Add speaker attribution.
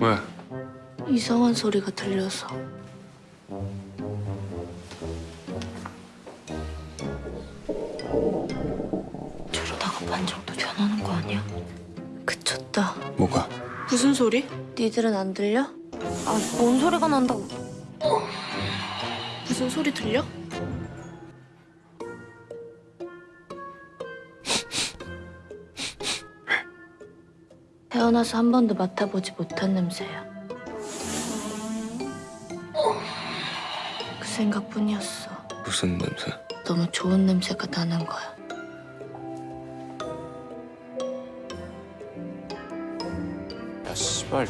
Speaker 1: 왜?
Speaker 2: 이상한 소리가 들려서. 저러다가 반정도 변하는 거 아니야? 그쳤다.
Speaker 1: 뭐가?
Speaker 3: 무슨 소리?
Speaker 2: 니들은 안 들려? 아, 뭔 소리가 난다고.
Speaker 3: 무슨 소리 들려?
Speaker 2: 태어나서 한 번도 맡아보지 못한 냄새야. 그 생각뿐이었어.
Speaker 1: 무슨 냄새?
Speaker 2: 너무 좋은 냄새가 나는 거야.
Speaker 1: 야 씨발